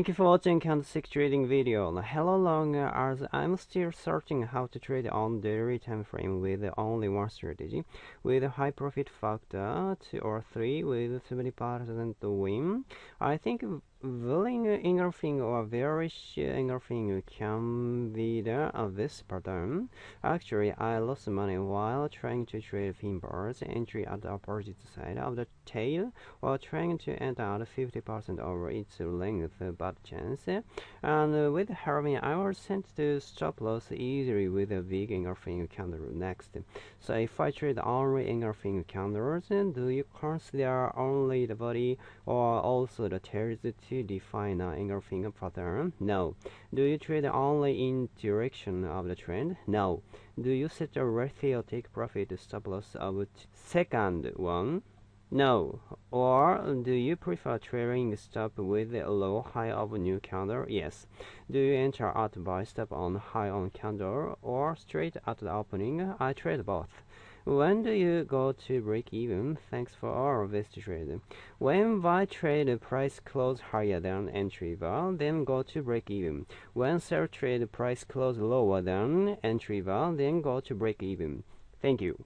Thank you for watching candlestick trading video. Hello long uh, as I'm still searching how to trade on daily time frame with only one strategy with a high profit factor 2 or 3 with 70% win. I think bullish engulfing or bearish engulfing can be the of this pattern. Actually, I lost money while trying to trade pin bars entry at the opposite side of the tail while trying to enter at 50% over its length but chance. And with having I was sent to stop loss easily with a big engulfing candle next. So if I trade only engulfing candles, do you consider only the body or also the tails to define an engulfing pattern? No. Do you trade only in direction of the trend? No. Do you set a ratio take profit stop loss of second one? No. Or do you prefer trailing stop with a low high of new candle? Yes. Do you enter at buy stop on high on candle or straight at the opening? I trade both. When do you go to break even? Thanks for all of this trade. When buy trade price close higher than entry bar, then go to break even. When sell trade price close lower than entry bar, then go to break even. Thank you.